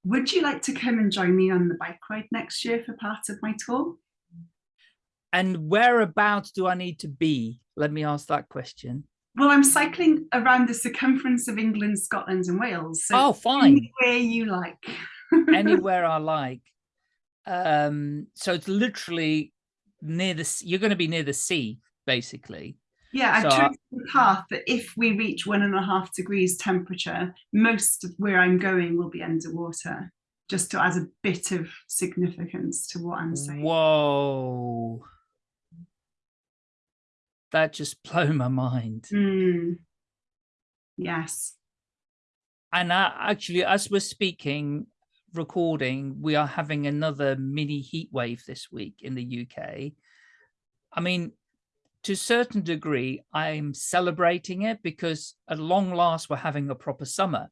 would you like to come and join me on the bike ride next year for part of my tour? And whereabouts do I need to be? Let me ask that question. Well, I'm cycling around the circumference of England, Scotland and Wales. So oh, fine. Anywhere you like. anywhere I like. Um, so it's literally near the, you're going to be near the sea, basically. Yeah, I've so chosen the path that if we reach one and a half degrees temperature, most of where I'm going will be underwater, just to add a bit of significance to what I'm saying. Whoa. That just blew my mind. Mm. Yes. And uh, actually, as we're speaking, recording, we are having another mini heat wave this week in the UK. I mean, to a certain degree, I'm celebrating it because at long last, we're having a proper summer.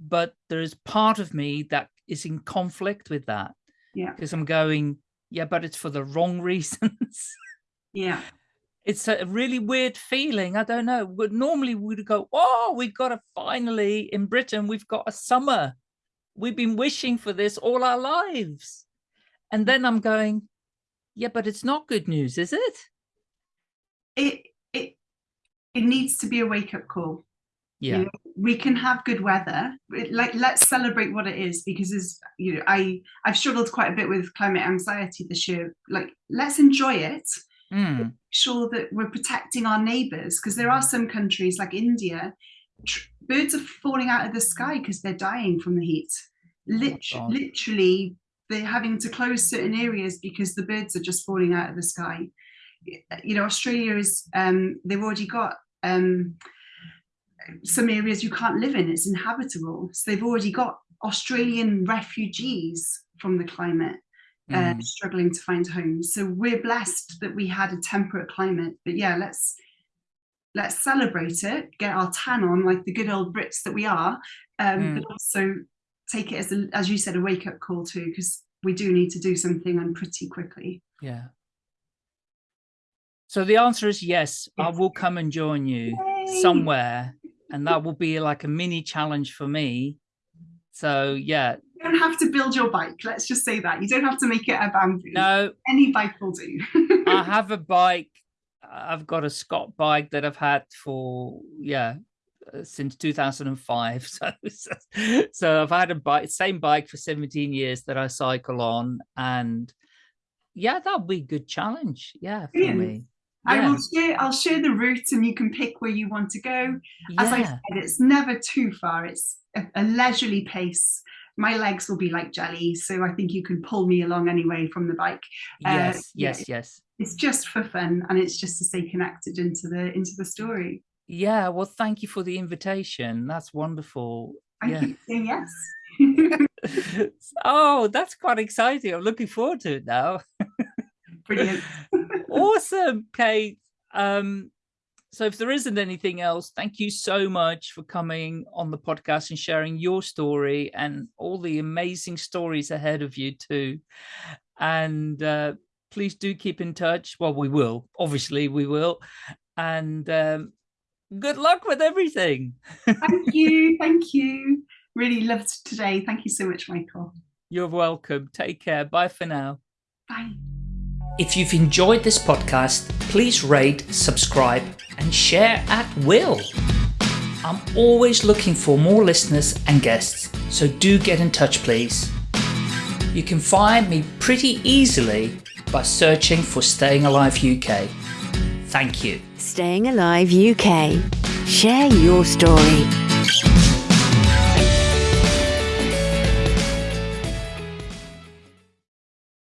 But there is part of me that is in conflict with that. Yeah. Because I'm going, yeah, but it's for the wrong reasons. yeah. It's a really weird feeling. I don't know. But normally we'd go, oh, we've got a finally in Britain, we've got a summer. We've been wishing for this all our lives. And then I'm going, yeah, but it's not good news, is it? it it it needs to be a wake-up call yeah you know, we can have good weather it, like let's celebrate what it is because as you know i i've struggled quite a bit with climate anxiety this year like let's enjoy it mm. sure that we're protecting our neighbors because there are some countries like india birds are falling out of the sky because they're dying from the heat. Lit God. literally, they're having to close certain areas because the birds are just falling out of the sky. You know, Australia is, um, they've already got um, some areas you can't live in, it's inhabitable. So they've already got Australian refugees from the climate uh, Mm. struggling to find homes. So we're blessed that we had a temperate climate. But yeah, let's let's celebrate it, get our tan on like the good old Brits that we are, um, Mm. but also take it as a, as you said a wake up call too, because we do need to do something and pretty quickly. Yeah. So the answer is yes, I will come and join you Yay! somewhere and that will be like a mini challenge for me. So yeah, You don't have to build your bike. Let's just say that you don't have to make it a bamboo. no, Any bike will do. I have a bike. I've got a Scott bike that I've had for yeah uh, since 2005. So so I've had a bike, same bike for 17 years that I cycle on, and yeah, that'll be a good challenge. Yeah, for Brilliant. me. I will share. I'll share the route, and you can pick where you want to go. As I said, it's never too far. It's a, a leisurely pace. My legs will be like jelly, so I think you can pull me along anyway from the bike. uh, yes, yeah. yes, yes. It's just for fun, and it's just to stay connected into the into the story. Yeah, well, thank you for the invitation. That's wonderful. I Yeah. keep saying yes. oh, that's quite exciting. I'm looking forward to it now. Brilliant. awesome, Kate. Um, so if there isn't anything else, thank you so much for coming on the podcast and sharing your story and all the amazing stories ahead of you too. And uh, please do keep in touch. Well, we will, obviously we will. And um, good luck with everything. Thank you. Thank you. Really loved today. Thank you so much, Michael. You're welcome. Take care. Bye for now. Bye. If you've enjoyed this podcast, please rate, subscribe, and share at will. I'm always looking for more listeners and guests, so do get in touch, please. You can find me pretty easily by searching for Staying Alive UK. Thank you. Staying Alive UK. Share your story.